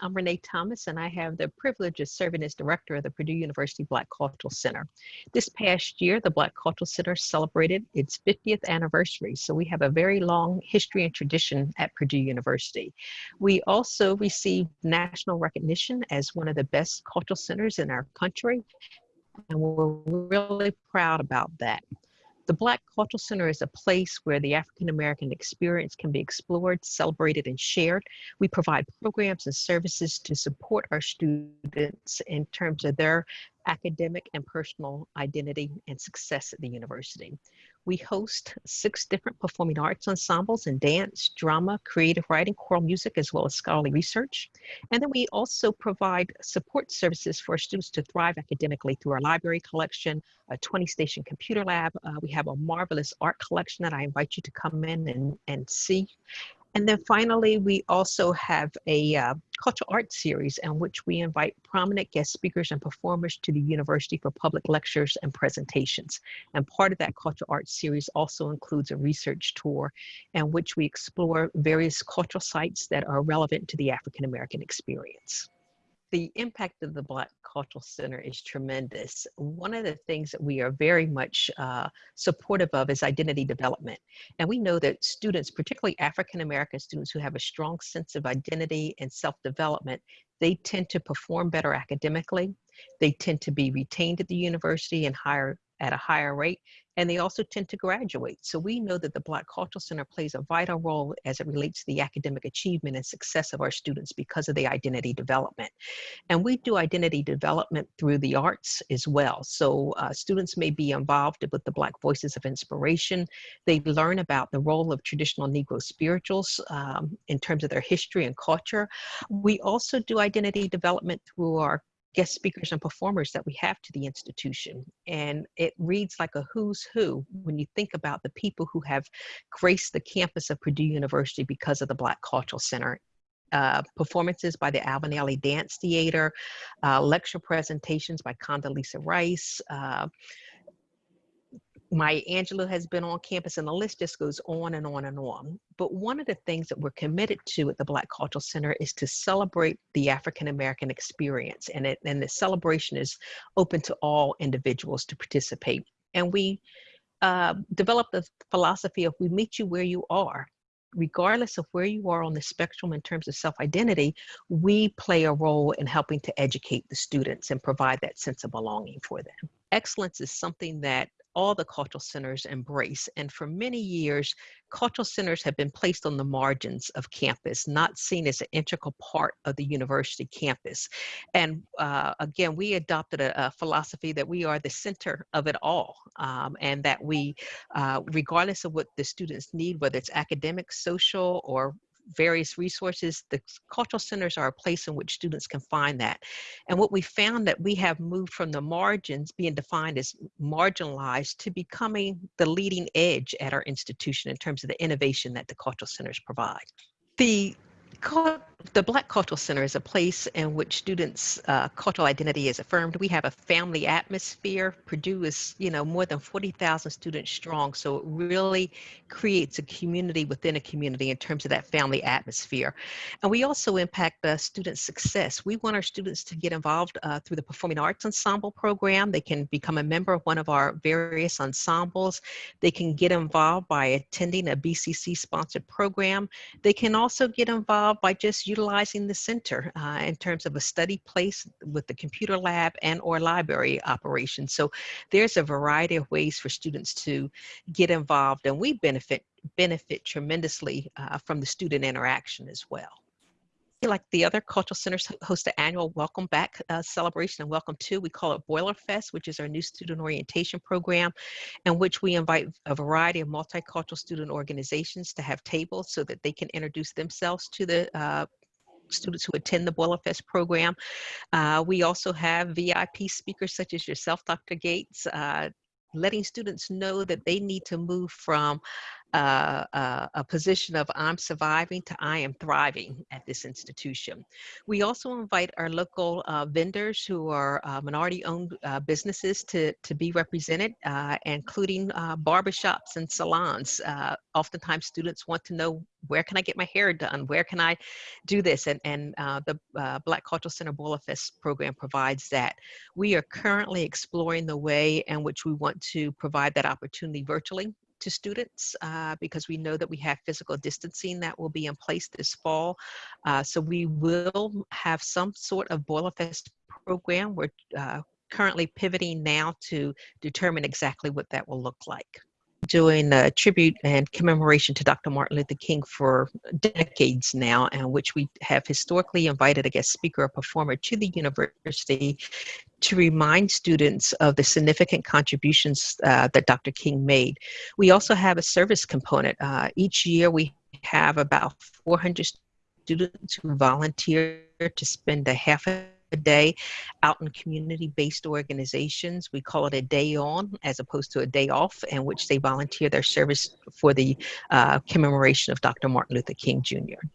I'm Renee Thomas, and I have the privilege of serving as director of the Purdue University Black Cultural Center. This past year, the Black Cultural Center celebrated its 50th anniversary, so we have a very long history and tradition at Purdue University. We also received national recognition as one of the best cultural centers in our country, and we're really proud about that. The Black Cultural Center is a place where the African American experience can be explored, celebrated, and shared. We provide programs and services to support our students in terms of their academic and personal identity and success at the university. We host six different performing arts ensembles in dance, drama, creative writing, choral music, as well as scholarly research. And then we also provide support services for students to thrive academically through our library collection, a 20 station computer lab. Uh, we have a marvelous art collection that I invite you to come in and, and see. And then finally, we also have a uh, cultural arts series in which we invite prominent guest speakers and performers to the university for public lectures and presentations. And part of that cultural arts series also includes a research tour in which we explore various cultural sites that are relevant to the African American experience the impact of the Black Cultural Center is tremendous. One of the things that we are very much uh, supportive of is identity development. And we know that students, particularly African American students who have a strong sense of identity and self-development, they tend to perform better academically. They tend to be retained at the university and higher at a higher rate, and they also tend to graduate. So we know that the Black Cultural Center plays a vital role as it relates to the academic achievement and success of our students because of the identity development. And we do identity development through the arts as well. So uh, students may be involved with the Black Voices of Inspiration. They learn about the role of traditional Negro spirituals um, in terms of their history and culture. We also do identity development through our guest speakers and performers that we have to the institution. And it reads like a who's who when you think about the people who have graced the campus of Purdue University because of the Black Cultural Center. Uh, performances by the Alvin Ailey Dance Theater, uh, lecture presentations by Condoleezza Rice, uh, Maya Angelou has been on campus and the list just goes on and on and on. But one of the things that we're committed to at the Black Cultural Center is to celebrate the African American experience. And, it, and the celebration is open to all individuals to participate. And we uh, developed the philosophy of we meet you where you are. Regardless of where you are on the spectrum in terms of self-identity, we play a role in helping to educate the students and provide that sense of belonging for them. Excellence is something that all the cultural centers embrace. And for many years, cultural centers have been placed on the margins of campus, not seen as an integral part of the university campus. And uh, again, we adopted a, a, philosophy that we are the center of it all, um, and that we, uh, regardless of what the students need, whether it's academic, social, or various resources. The cultural centers are a place in which students can find that. And what we found that we have moved from the margins being defined as marginalized to becoming the leading edge at our institution in terms of the innovation that the cultural centers provide. The the Black Cultural Center is a place in which students' uh, cultural identity is affirmed. We have a family atmosphere. Purdue is, you know, more than 40,000 students strong, so it really creates a community within a community in terms of that family atmosphere. And we also impact the student success. We want our students to get involved uh, through the Performing Arts Ensemble program. They can become a member of one of our various ensembles. They can get involved by attending a BCC-sponsored program. They can also get involved by just utilizing the center uh, in terms of a study place with the computer lab and or library operations. So there's a variety of ways for students to get involved and we benefit benefit tremendously uh, from the student interaction as well like the other cultural centers host an annual welcome back uh, celebration and welcome to we call it boiler fest which is our new student orientation program in which we invite a variety of multicultural student organizations to have tables so that they can introduce themselves to the uh, students who attend the Boiler Fest program. Uh, we also have VIP speakers such as yourself, Dr. Gates, uh, letting students know that they need to move from uh, uh, a position of I'm surviving to I am thriving at this institution. We also invite our local uh, vendors who are uh, minority-owned uh, businesses to, to be represented, uh, including barbershops and salons. oftentimes students want to know where can I get my hair done? Where can I do this? And, and the Black Cultural Center Boiler Fest program provides that. We are currently exploring the way in which we want to provide that opportunity virtually to students uh, because we know that we have physical distancing that will be in place this fall. Uh, so we will have some sort of Boiler Fest program. We're uh, currently pivoting now to determine exactly what that will look like doing a tribute and commemoration to Dr. Martin Luther King for decades now, and which we have historically invited a guest speaker or performer to the university to remind students of the significant contributions uh, that Dr. King made. We also have a service component. Uh, each year we have about 400 students who volunteer to spend a half a a day out in community-based organizations. We call it a day on as opposed to a day off in which they volunteer their service for the uh, commemoration of Dr. Martin Luther King Jr.